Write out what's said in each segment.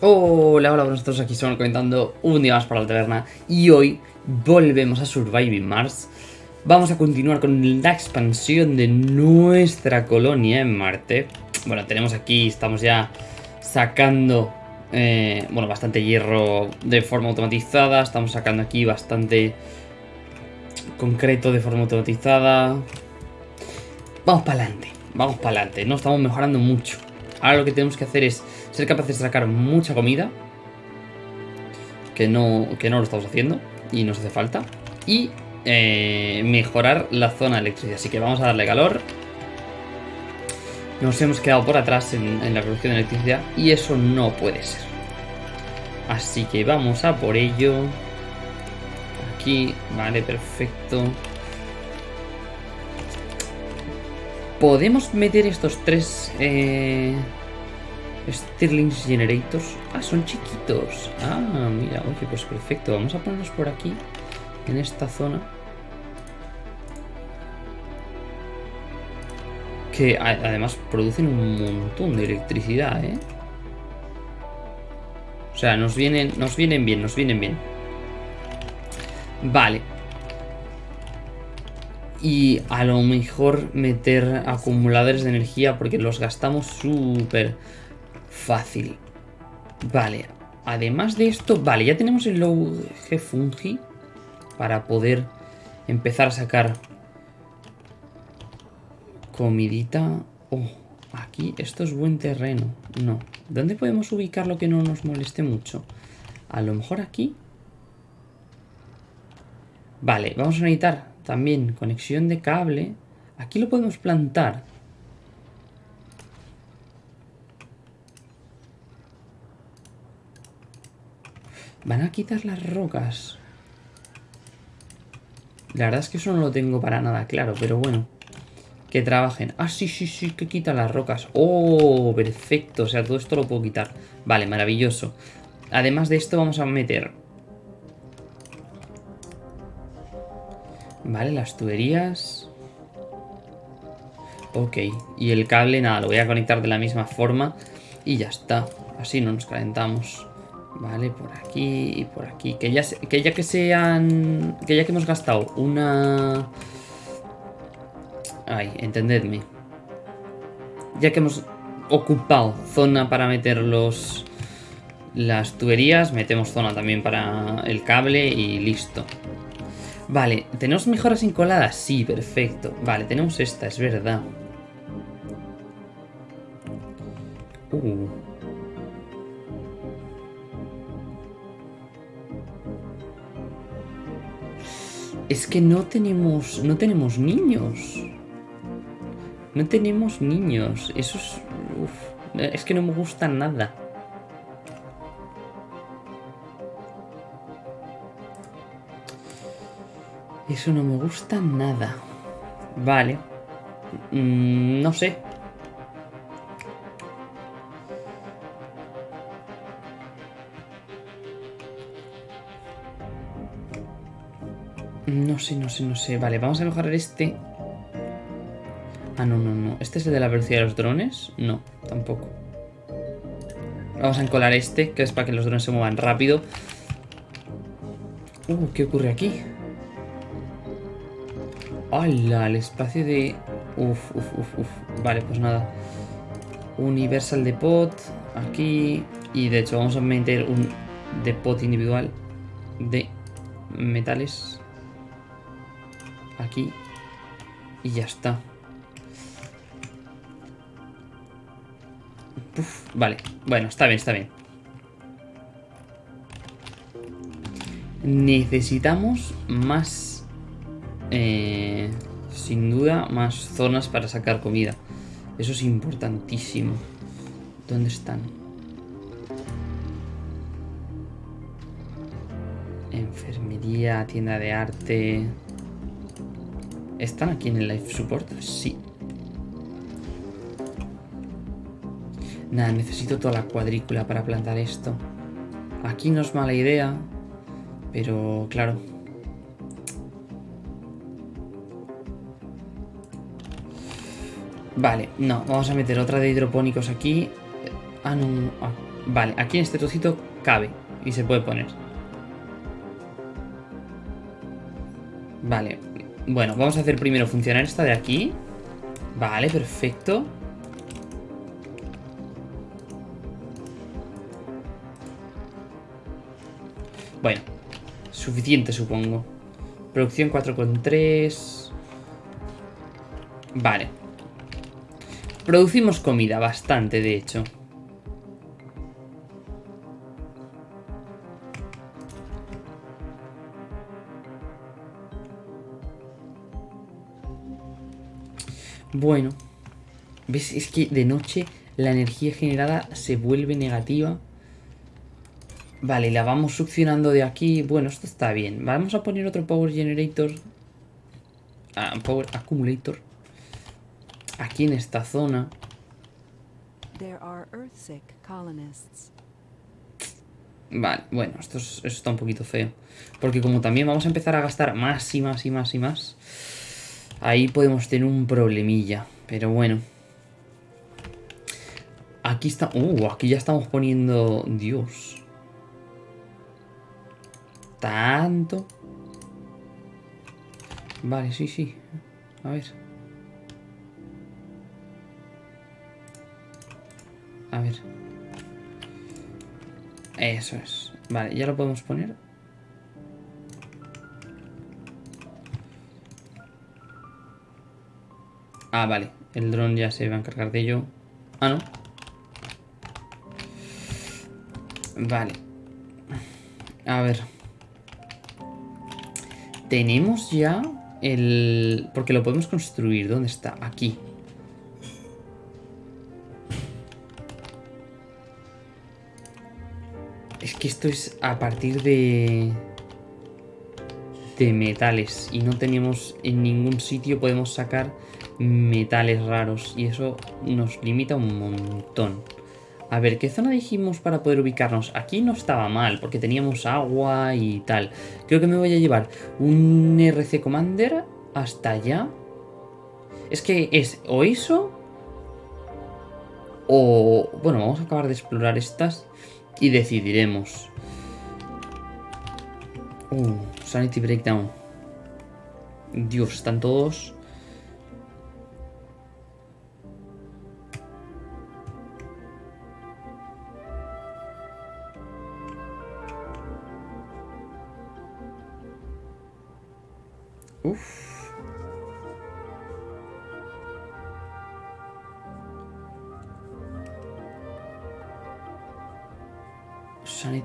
Hola, hola, nosotros aquí estamos comentando un día más para la taberna y hoy volvemos a Surviving Mars. Vamos a continuar con la expansión de nuestra colonia en Marte. Bueno, tenemos aquí, estamos ya sacando, eh, bueno, bastante hierro de forma automatizada. Estamos sacando aquí bastante concreto de forma automatizada. Vamos para adelante, vamos para adelante. No estamos mejorando mucho. Ahora lo que tenemos que hacer es ser capaces de sacar mucha comida. Que no, que no lo estamos haciendo. Y nos hace falta. Y eh, mejorar la zona de electricidad. Así que vamos a darle calor. Nos hemos quedado por atrás en, en la producción de electricidad. Y eso no puede ser. Así que vamos a por ello. Aquí, vale, perfecto. ¿Podemos meter estos tres eh, Stirling Generators? Ah, son chiquitos. Ah, mira, oye, pues perfecto. Vamos a ponerlos por aquí, en esta zona. Que además producen un montón de electricidad, ¿eh? O sea, nos vienen, nos vienen bien, nos vienen bien. Vale, y a lo mejor meter acumuladores de energía porque los gastamos súper fácil. Vale, además de esto, vale, ya tenemos el low G fungi para poder empezar a sacar comidita. Oh, aquí, esto es buen terreno. No, ¿dónde podemos ubicar lo que no nos moleste mucho? A lo mejor aquí. Vale, vamos a necesitar también conexión de cable. Aquí lo podemos plantar. Van a quitar las rocas. La verdad es que eso no lo tengo para nada claro, pero bueno. Que trabajen. Ah, sí, sí, sí, que quita las rocas. Oh, perfecto. O sea, todo esto lo puedo quitar. Vale, maravilloso. Además de esto vamos a meter Vale, las tuberías. Ok, y el cable, nada, lo voy a conectar de la misma forma y ya está. Así no nos calentamos. Vale, por aquí y por aquí. Que ya, que ya que sean... Que ya que hemos gastado una... Ay, entendedme. Ya que hemos ocupado zona para meter los... Las tuberías, metemos zona también para el cable y listo. Vale, ¿tenemos mejoras encoladas? Sí, perfecto. Vale, tenemos esta, es verdad. Uh. Es que no tenemos... No tenemos niños. No tenemos niños. Eso es... Es que no me gusta nada. Eso no me gusta nada. Vale. Mm, no sé. No sé, no sé, no sé. Vale, vamos a mejorar este. Ah, no, no, no. ¿Este es el de la velocidad de los drones? No, tampoco. Vamos a encolar este, que es para que los drones se muevan rápido. Uh, ¿qué ocurre aquí? ¡Hala! El espacio de... Uf, uf, uf, uf. Vale, pues nada. Universal Depot. Aquí. Y de hecho vamos a meter un depot individual de metales. Aquí. Y ya está. Vale. Bueno, está bien, está bien. Necesitamos más eh, sin duda más zonas para sacar comida. Eso es importantísimo. ¿Dónde están? Enfermería, tienda de arte... ¿Están aquí en el life support? Sí. Nada, necesito toda la cuadrícula para plantar esto. Aquí no es mala idea, pero claro, Vale, no, vamos a meter otra de hidropónicos aquí. Ah, no, ah, Vale, aquí en este trocito cabe y se puede poner. Vale, bueno, vamos a hacer primero funcionar esta de aquí. Vale, perfecto. Bueno, suficiente supongo. Producción 4,3. Vale. Producimos comida, bastante de hecho. Bueno. ¿Ves? Es que de noche la energía generada se vuelve negativa. Vale, la vamos succionando de aquí. Bueno, esto está bien. Vamos a poner otro Power Generator. Ah, power Accumulator. Aquí en esta zona. Vale, bueno, esto, esto está un poquito feo. Porque como también vamos a empezar a gastar más y más y más y más... Ahí podemos tener un problemilla. Pero bueno. Aquí está... Uh, aquí ya estamos poniendo... Dios. Tanto. Vale, sí, sí. A ver. A ver. Eso es. Vale, ya lo podemos poner. Ah, vale. El dron ya se va a encargar de ello. Ah, no. Vale. A ver. Tenemos ya el... Porque lo podemos construir. ¿Dónde está? Aquí. Es que esto es a partir de... De metales. Y no tenemos en ningún sitio podemos sacar metales raros y eso nos limita un montón. A ver, ¿qué zona dijimos para poder ubicarnos? Aquí no estaba mal, porque teníamos agua y tal. Creo que me voy a llevar un RC Commander hasta allá. Es que es o eso... O... Bueno, vamos a acabar de explorar estas y decidiremos. Uh, Sanity Breakdown. Dios, están todos...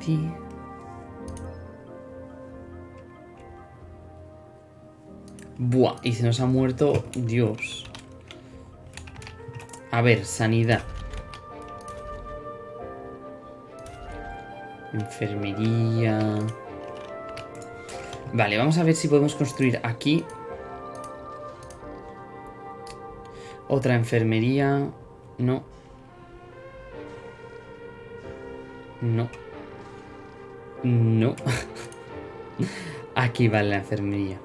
Sanity. Buah, y se nos ha muerto... Dios. A ver, sanidad. Enfermería... Vale, vamos a ver si podemos construir aquí otra enfermería. No. No. No. aquí va la enfermería.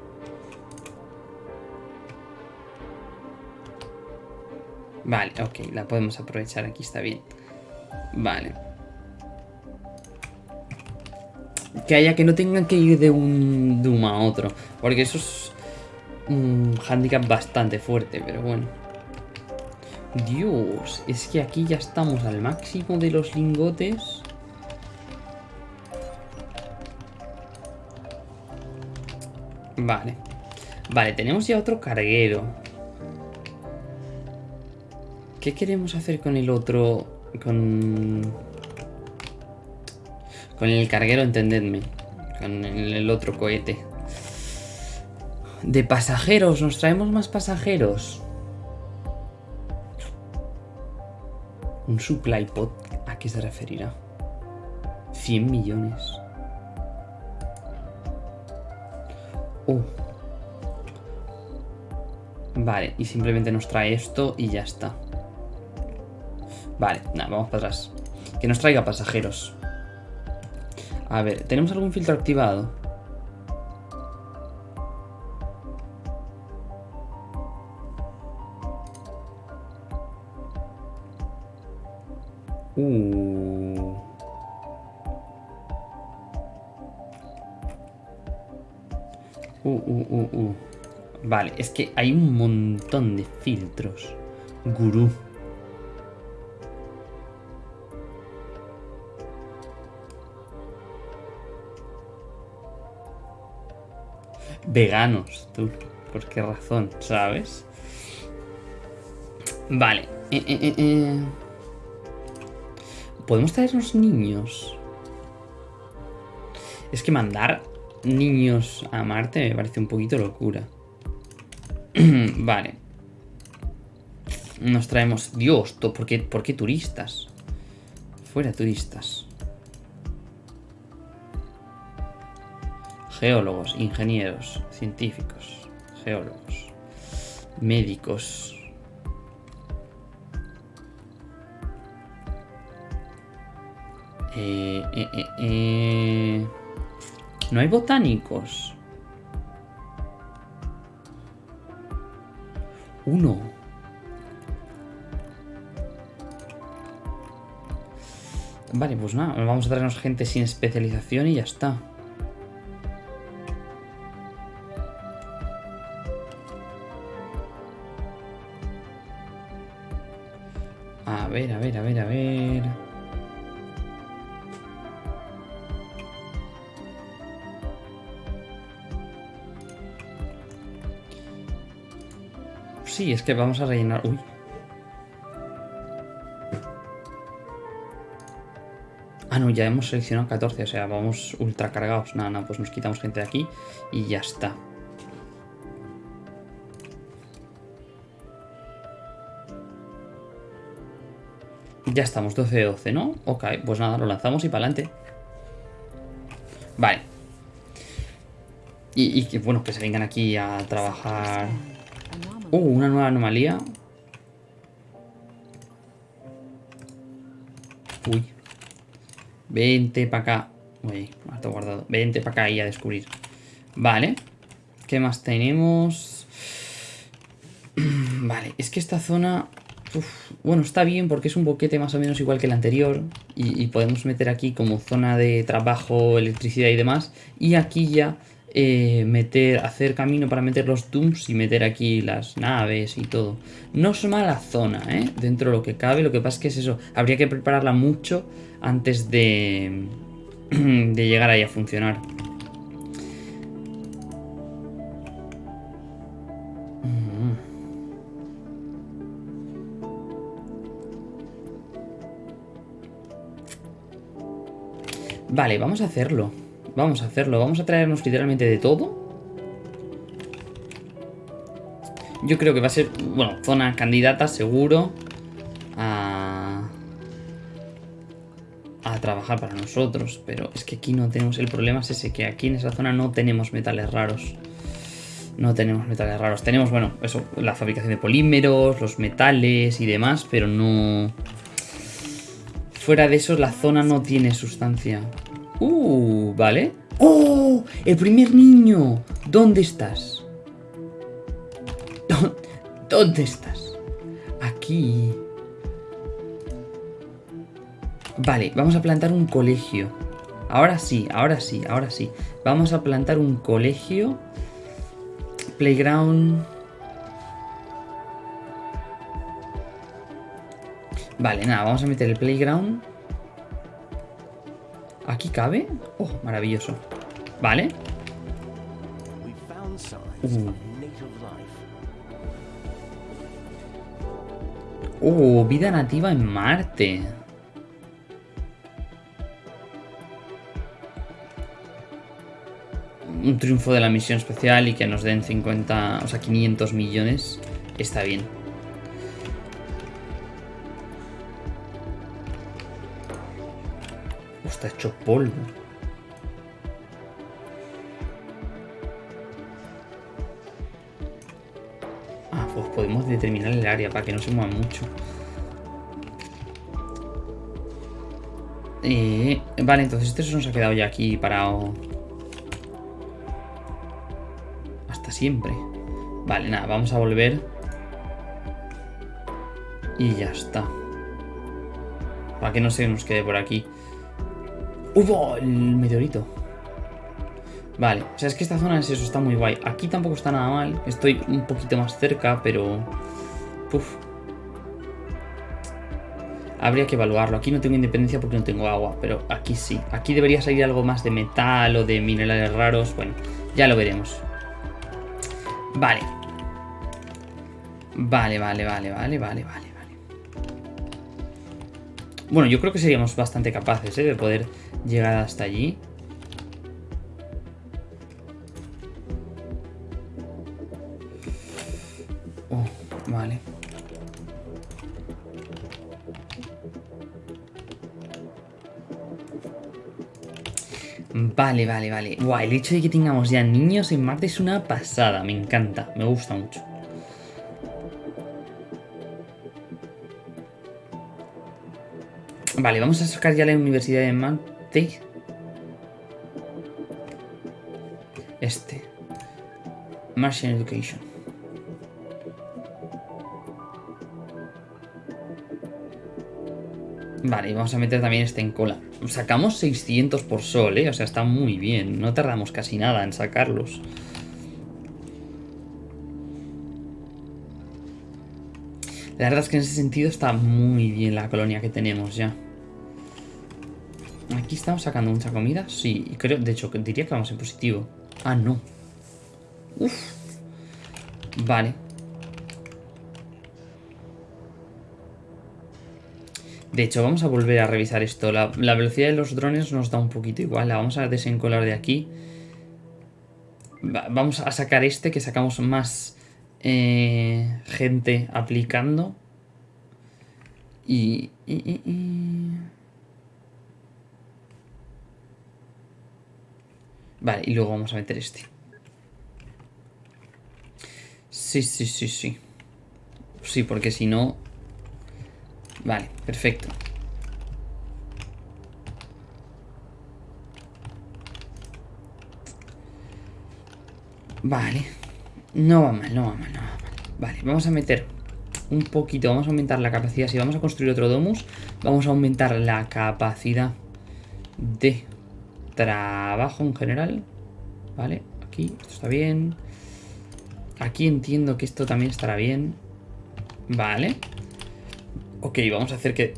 Vale, ok, la podemos aprovechar aquí, está bien. Vale. que haya que no tengan que ir de un Doom a otro. Porque eso es un handicap bastante fuerte, pero bueno. Dios, es que aquí ya estamos al máximo de los lingotes. Vale. Vale, tenemos ya otro carguero. ¿Qué queremos hacer con el otro? Con... Con el carguero, entendedme. Con el otro cohete. De pasajeros, nos traemos más pasajeros. Un supply pod, ¿a qué se referirá? 100 millones. Oh. Vale, y simplemente nos trae esto y ya está. Vale, nada, vamos para atrás. Que nos traiga pasajeros. A ver, ¿tenemos algún filtro activado? Vale, es que hay un montón de filtros. Gurú. Veganos, tú. ¿Por qué razón? ¿Sabes? Vale. Eh, eh, eh, eh. ¿Podemos traernos niños? Es que mandar niños a Marte me parece un poquito locura. vale. Nos traemos... Dios, ¿por qué, ¿por qué turistas? Fuera turistas. Geólogos, ingenieros, científicos, geólogos, médicos. Eh, eh, eh, eh. No hay botánicos. Uno. Vale, pues nada, vamos a traernos gente sin especialización y ya está. A ver, a ver, a ver, a ver... Sí, es que vamos a rellenar... Uy. Ah, no, ya hemos seleccionado 14, o sea, vamos ultra cargados. Nada, nada, pues nos quitamos gente de aquí y ya está. Ya estamos, 12 de 12, ¿no? Ok, pues nada, lo lanzamos y para adelante. Vale. Y, y que, bueno, que se vengan aquí a trabajar... Uh, una nueva anomalía. Uy. Vente para acá. Uy, está guardado. Vente para acá y a descubrir. Vale. ¿Qué más tenemos? Vale, es que esta zona... bueno, está bien porque es un boquete más o menos igual que el anterior. Y podemos meter aquí como zona de trabajo, electricidad y demás. Y aquí ya eh, meter, hacer camino para meter los dooms y meter aquí las naves y todo. No es mala zona, ¿eh? Dentro de lo que cabe, lo que pasa es que es eso, habría que prepararla mucho antes de, de llegar ahí a funcionar. Vale, vamos a hacerlo. Vamos a hacerlo. Vamos a traernos literalmente de todo. Yo creo que va a ser, bueno, zona candidata seguro a, a trabajar para nosotros. Pero es que aquí no tenemos, el problema es ese, que aquí en esa zona no tenemos metales raros. No tenemos metales raros. Tenemos, bueno, eso, la fabricación de polímeros, los metales y demás, pero no... Fuera de eso, la zona no tiene sustancia. Uh, vale. ¡Oh! ¡El primer niño! ¿Dónde estás? ¿Dó- ¿Dónde estás? Aquí. Vale, vamos a plantar un colegio. Ahora sí, ahora sí, ahora sí. Vamos a plantar un colegio. Playground. Vale, nada, vamos a meter el playground. ¿Aquí cabe? Oh, maravilloso. Vale. Life. Oh, vida nativa en Marte. Un triunfo de la misión especial y que nos den 50, o sea, 500 millones. Está bien. Polvo. Ah, pues podemos determinar el área para que no se mueva mucho. Eh, vale, entonces este nos ha quedado ya aquí parado. Hasta siempre. Vale, nada, vamos a volver. Y ya está. Para que no se nos quede por aquí. ¡Hubo el meteorito! Vale, o sea, es que esta zona es eso, está muy guay. Aquí tampoco está nada mal. Estoy un poquito más cerca, pero... Puf. Habría que evaluarlo. Aquí no tengo independencia porque no tengo agua, pero aquí sí. Aquí debería salir algo más de metal o de minerales raros. Bueno, ya lo veremos. Vale. Vale, vale, vale, vale, vale, vale. Bueno, yo creo que seríamos bastante capaces ¿eh? de poder llegar hasta allí. Oh, vale. Vale, vale, vale. Guau, el hecho de que tengamos ya niños en Marte es una pasada. Me encanta, me gusta mucho. Vale, vamos a sacar ya la Universidad de Marte. Este. Martian Education. Vale, y vamos a meter también este en cola. Sacamos 600 por sol, ¿eh? O sea, está muy bien. No tardamos casi nada en sacarlos. La verdad es que en ese sentido está muy bien la colonia que tenemos ya. Aquí estamos sacando mucha comida. Sí, creo, de hecho, diría que vamos en positivo. Ah, no. Uf. Vale. De hecho, vamos a volver a revisar esto. La, velocidad de los drones nos da un poquito igual. La vamos a desencolar de aquí. Va, vamos a sacar este, que sacamos más eh, gente aplicando. Y... Vale, y luego vamos a meter este. Sí, sí, sí, sí. Sí, porque si no... Vale, perfecto. Vale. No va mal, no va mal, no va mal. Vale, vamos a meter un poquito, vamos a aumentar la capacidad. Si vamos a construir otro domus, vamos a aumentar la capacidad de trabajo en general. Vale, aquí, esto está bien. Aquí entiendo que esto también estará bien. Vale. Ok, vamos a hacer que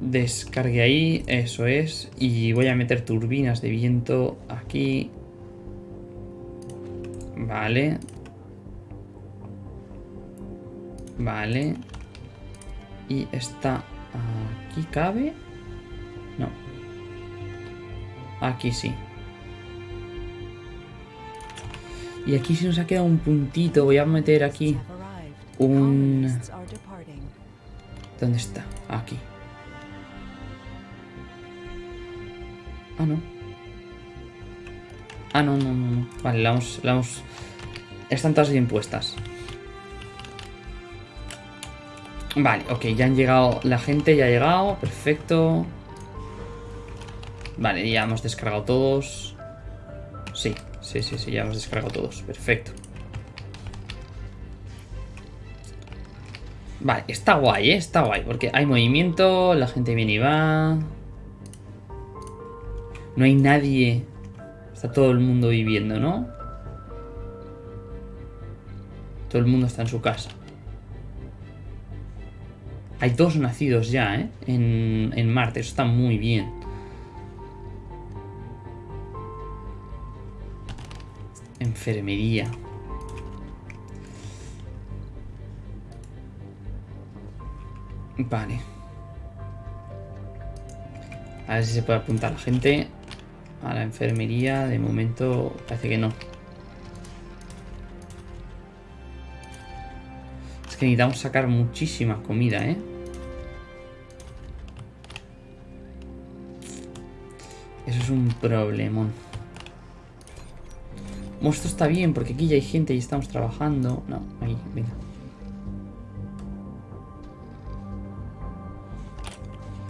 descargue ahí, eso es. Y voy a meter turbinas de viento aquí. Vale. Vale. Y esta aquí cabe. Aquí sí. Y aquí se nos ha quedado un puntito. Voy a meter aquí un... ¿Dónde está? Aquí. Ah, no. Ah, no, no, no. no. Vale, la vamos, la vamos... Están todas bien puestas. Vale, ok, ya han llegado... La gente ya ha llegado. Perfecto. Vale, ya hemos descargado todos. Sí, sí, sí, sí, ya hemos descargado todos. Perfecto. Vale, está guay, ¿eh? Está guay, porque hay movimiento, la gente viene y va. No hay nadie. Está todo el mundo viviendo, ¿no? Todo el mundo está en su casa. Hay dos nacidos ya, ¿eh? En, en Marte, eso está muy bien. Enfermería. Vale. A ver si se puede apuntar la gente a la enfermería. De momento parece que no. Es que necesitamos sacar muchísima comida, ¿eh? Eso es un problemón. Esto está bien porque aquí ya hay gente y estamos trabajando. No, ahí, venga.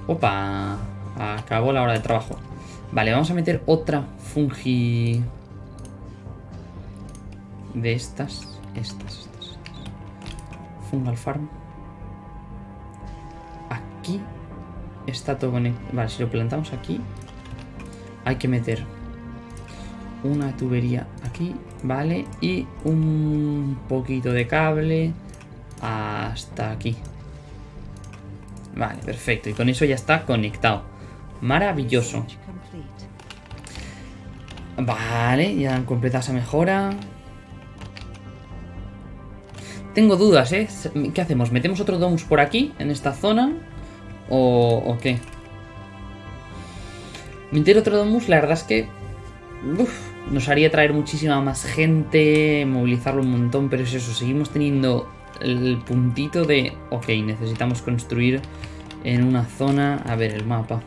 Opa, acabó la hora de trabajo. Vale, vamos a meter otra fungi de estas. Estas, estas, estas. Fungal farm. Aquí está todo conectado. Vale, si lo plantamos aquí, hay que meter una tubería aquí, vale, y un poquito de cable hasta aquí. Vale, perfecto, y con eso ya está conectado. Maravilloso. Vale, ya han completado esa mejora. Tengo dudas, ¿eh? ¿Qué hacemos? ¿Metemos otro domus por aquí, en esta zona? ¿O, o qué? Meter otro domus, la verdad es que... uf, nos haría traer muchísima más gente, movilizarlo un montón, pero es eso, seguimos teniendo el puntito de... Ok, necesitamos construir en una zona... A ver, el mapa.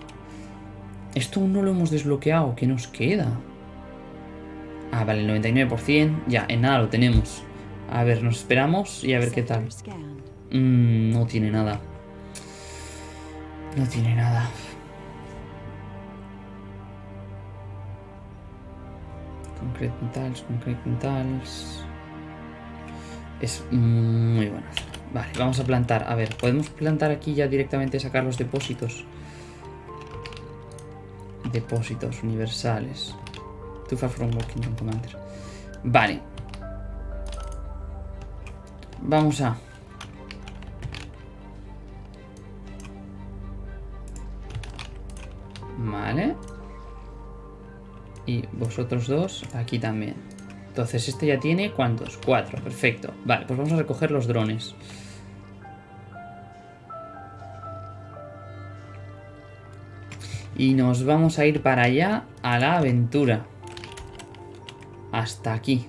Esto aún no lo hemos desbloqueado, ¿qué nos queda? Ah, vale, el 99%. Ya, en nada lo tenemos. A ver, nos esperamos y a ver qué tal. Mm, no tiene nada. No tiene nada. Concrete metals, concrete metals. Es muy buena. Vale, vamos a plantar. A ver, ¿podemos plantar aquí ya directamente sacar los depósitos? Depósitos universales. Too far from working on commander. Vale. Vamos a... Y vosotros dos aquí también. Entonces este ya tiene ¿cuántos? Cuatro, perfecto. Vale, pues vamos a recoger los drones. Y nos vamos a ir para allá a la aventura. Hasta aquí.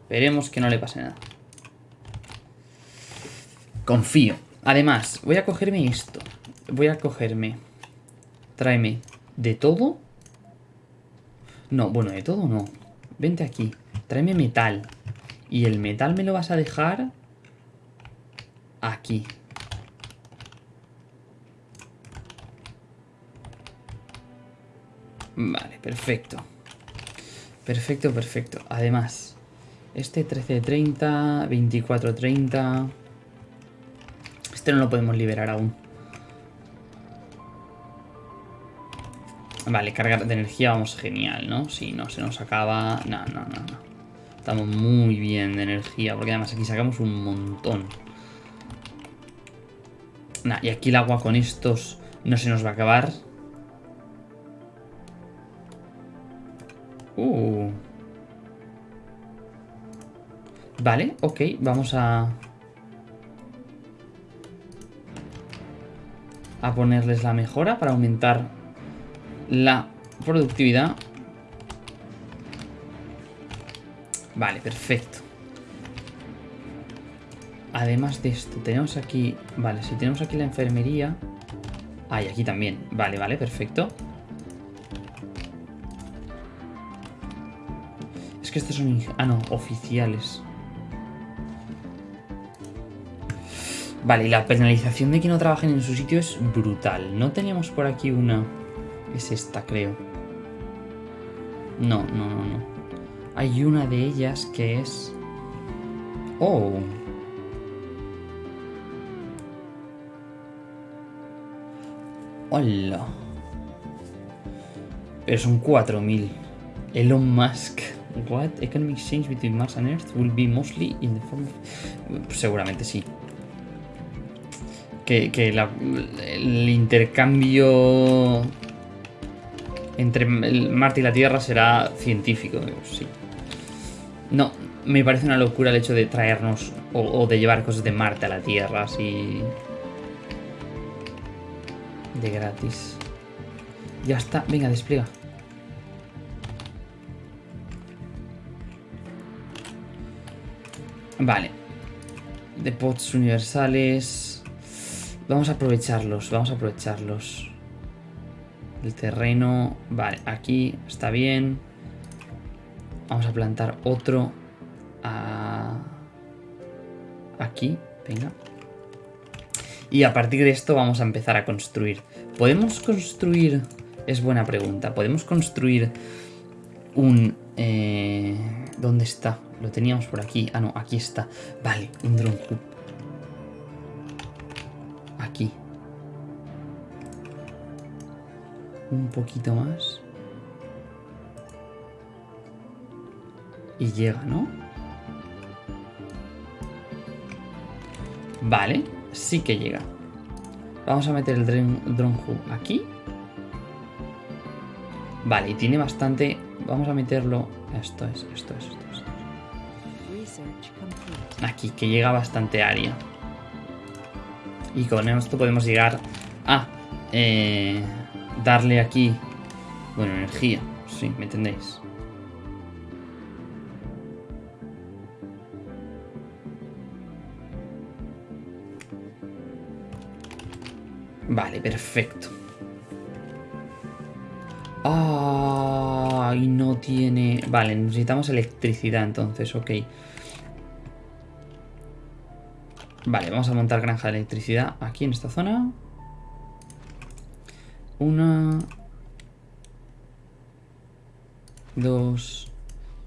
Esperemos que no le pase nada. Confío. Además, voy a cogerme esto. Voy a cogerme. Tráeme de todo. No, bueno, de todo no. Vente aquí. Tráeme metal. Y el metal me lo vas a dejar aquí. Vale, perfecto. Perfecto, perfecto. Además, este 1330, 2430. Este no lo podemos liberar aún. Vale, carga de energía, vamos, genial, ¿no? Si no se nos acaba... No, no, no, no. Estamos muy bien de energía, porque además aquí sacamos un montón. Nah, y aquí el agua con estos no se nos va a acabar. Uh. Vale, ok, vamos a... A ponerles la mejora para aumentar la productividad. Vale, perfecto. Además de esto, tenemos aquí... Vale, si tenemos aquí la enfermería... Ah, y aquí también. Vale, vale, perfecto. Es que estos son... Ah, no, oficiales. Vale, y la penalización de que no trabajen en su sitio es brutal. No teníamos por aquí una... Es esta, creo. No, no, no, no. Hay una de ellas que es... Oh. Hola. Pero son 4000. Elon Musk. What? Economic exchange between Mars and Earth will be mostly in the form of... Seguramente sí. Que, que la- el intercambio entre el Marte y la Tierra será científico, sí. No, me parece una locura el hecho de traernos o, o de llevar cosas de Marte a la Tierra así de gratis. Ya está, venga, despliega. Vale. Depots universales. Vamos a aprovecharlos, vamos a aprovecharlos. El terreno, vale, aquí está bien. Vamos a plantar otro a- aquí, venga. Y a partir de esto vamos a empezar a construir. ¿Podemos construir? Es buena pregunta. ¿Podemos construir un... eh, ¿Dónde está? Lo teníamos por aquí. Ah, no, aquí está. Vale, un drone un poquito más. Y llega, ¿no? Vale, sí que llega. Vamos a meter el drone hub aquí. Vale, y tiene bastante... Vamos a meterlo... Esto es, esto es, esto es. Aquí, que llega bastante área. Y con esto podemos llegar a... Eh, darle aquí, bueno, energía. Sí, ¿me entendéis? Vale, perfecto. Ah, y no tiene... Vale, necesitamos electricidad entonces, ok. Vale, vamos a montar granja de electricidad aquí en esta zona. Una... Dos...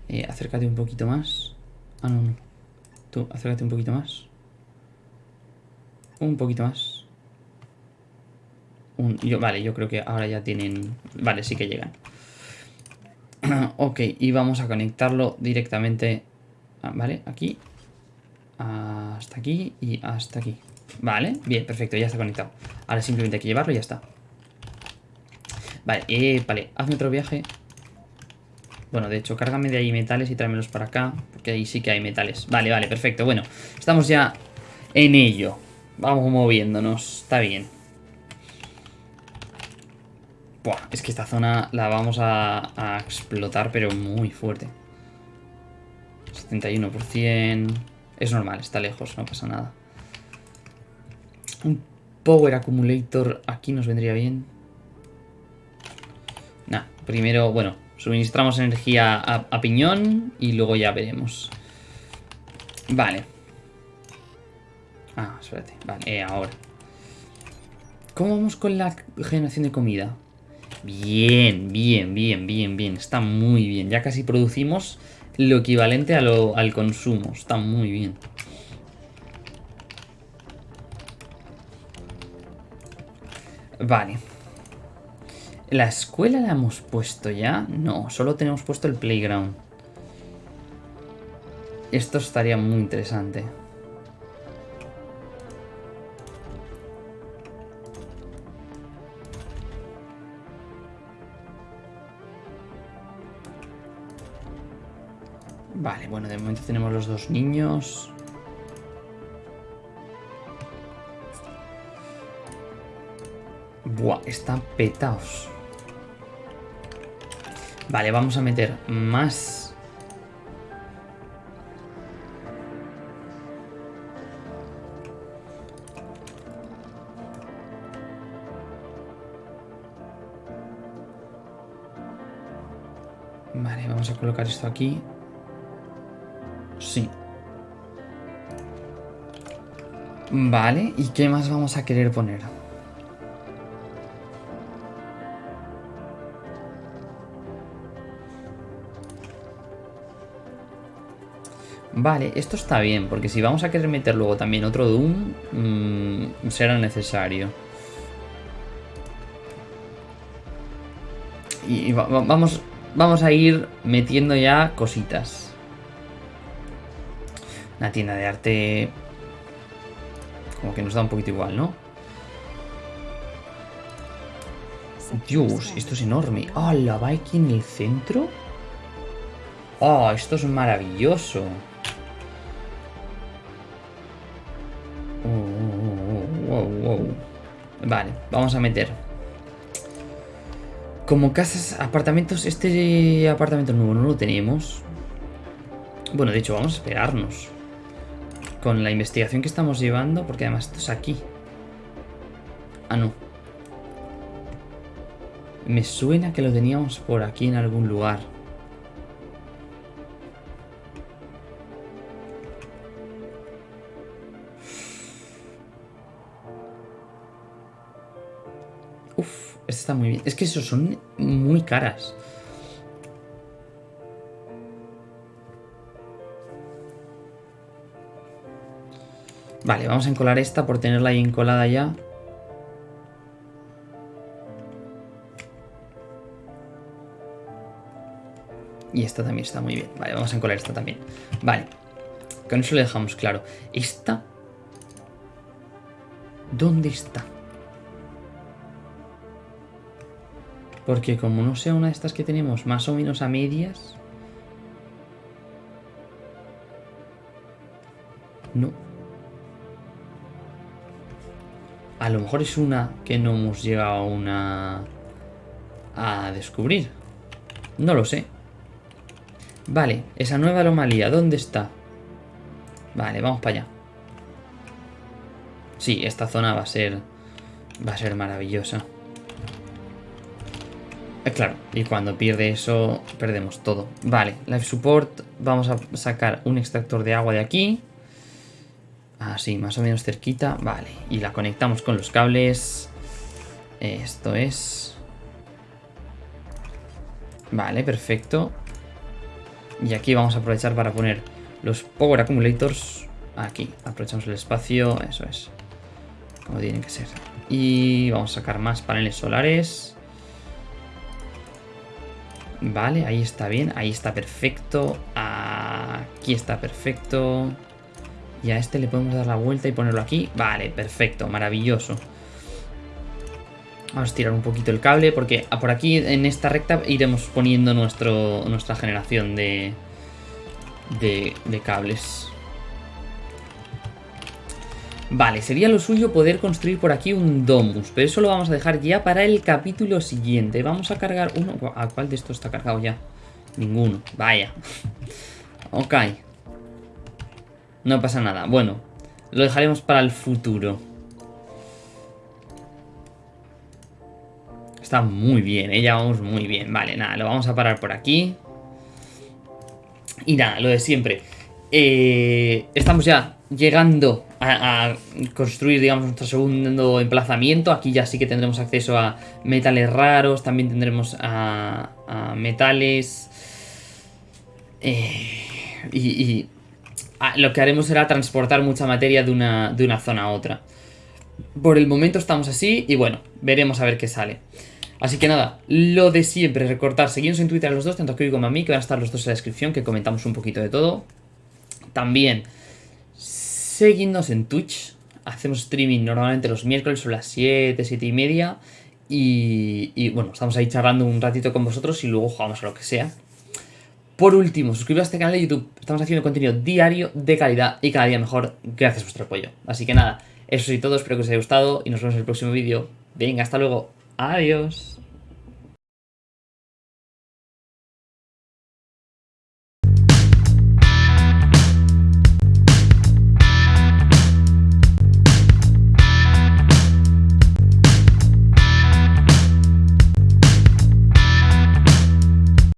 Eh, acércate un poquito más. Ah, no, no. Tú, acércate un poquito más. Un poquito más. Un- yo, vale, yo creo que ahora ya tienen... Vale, sí que llegan. ok, y vamos a conectarlo directamente... ah, vale, aquí. Hasta aquí y hasta aquí. Vale, bien, perfecto, ya está conectado. Ahora simplemente hay que llevarlo y ya está. Vale, eh, vale, hazme otro viaje. Bueno, de hecho, cárgame de ahí metales y tráemelos para acá, porque ahí sí que hay metales. Vale, vale, perfecto. Bueno, estamos ya en ello. Vamos moviéndonos, está bien. Buah, es que esta zona la vamos a, a explotar, pero muy fuerte. 71%. Es normal, está lejos, no pasa nada. Un Power Accumulator aquí nos vendría bien. Primero, bueno, suministramos energía a, a piñón y luego ya veremos. Vale. Ah, espérate. Vale, eh, ahora. ¿Cómo vamos con la generación de comida? Bien, bien, bien, bien, bien. Está muy bien. Ya casi producimos lo equivalente a lo- al consumo. Está muy bien. Vale. ¿La escuela la hemos puesto ya? No, solo tenemos puesto el playground. Esto estaría muy interesante. Vale, bueno, de momento tenemos los dos niños. Buah, están petados. Vale, vamos a meter más. Vale, vamos a colocar esto aquí. Sí. Vale, ¿y qué más vamos a querer poner? Vale, esto está bien, porque si vamos a querer meter luego también otro Doom, mm, será necesario. Y y va- va- vamos, vamos a ir metiendo ya cositas. Una tienda de arte... Como que nos da un poquito igual, ¿no? Dios, esto es enorme. ¡Ah, la va en el centro! ¡Oh, esto es maravilloso! Oh. Vale, vamos a meter. Como casas, apartamentos, este apartamento nuevo no lo tenemos. Bueno, de hecho, vamos a esperarnos. Con la investigación que estamos llevando, porque además esto es aquí. Ah, no. Me suena que lo teníamos por aquí en algún lugar. Está muy bien. Es que esos son muy caras. Vale, vamos a encolar esta por tenerla ahí encolada ya. Y esta también está muy bien. Vale, vamos a encolar esta también. Vale. Con eso le dejamos claro. Esta... ¿Dónde está? Porque como no sea una de estas que tenemos más o menos a medias... No. A lo mejor es una que no hemos llegado a una... a descubrir. No lo sé. Vale, esa nueva anomalía, ¿dónde está? Vale, vamos para allá. Sí, esta zona va a ser... va a ser maravillosa. Eh, claro, y cuando pierde eso, perdemos todo. Vale, Life Support, vamos a sacar un extractor de agua de aquí. Así, más o menos cerquita. Vale, y la conectamos con los cables. Esto es... Vale, perfecto. Y aquí vamos a aprovechar para poner los Power Accumulators aquí. Aprovechamos el espacio, eso es. Como tiene que ser. Y vamos a sacar más paneles solares. Vale, ahí está bien, ahí está perfecto. Aquí está perfecto. Y a este le podemos dar la vuelta y ponerlo aquí. Vale, perfecto, maravilloso. Vamos a tirar un poquito el cable porque por aquí en esta recta iremos poniendo nuestro, nuestra generación de, de, de cables. Vale, sería lo suyo poder construir por aquí un domus, pero eso lo vamos a dejar ya para el capítulo siguiente. Vamos a cargar uno... ¿A cuál de estos está cargado ya? Ninguno, vaya. ok. No pasa nada, bueno, lo dejaremos para el futuro. Está muy bien, ¿eh? ya vamos muy bien. Vale, nada, lo vamos a parar por aquí. Y nada, lo de siempre. Eh, estamos ya llegando a, a, construir, digamos, nuestro segundo emplazamiento. Aquí ya sí que tendremos acceso a metales raros, también tendremos a, a metales. Eh, y, a, lo que haremos será transportar mucha materia de una, de una zona a otra. Por el momento estamos así y bueno, veremos a ver qué sale. Así que nada, lo de siempre, recortar, seguimos en Twitter a los dos, tanto que como a mí, que van a estar los dos en la descripción, que comentamos un poquito de todo. También, seguidnos en Twitch, hacemos streaming normalmente los miércoles son las 7, 7 y media. Y, y, bueno, estamos ahí charlando un ratito con vosotros y luego jugamos a lo que sea. Por último, suscribiros a este canal de YouTube, estamos haciendo contenido diario de calidad y cada día mejor gracias a vuestro apoyo. Así que nada, eso es todo, espero que os haya gustado y nos vemos en el próximo vídeo. Venga, hasta luego. Adiós.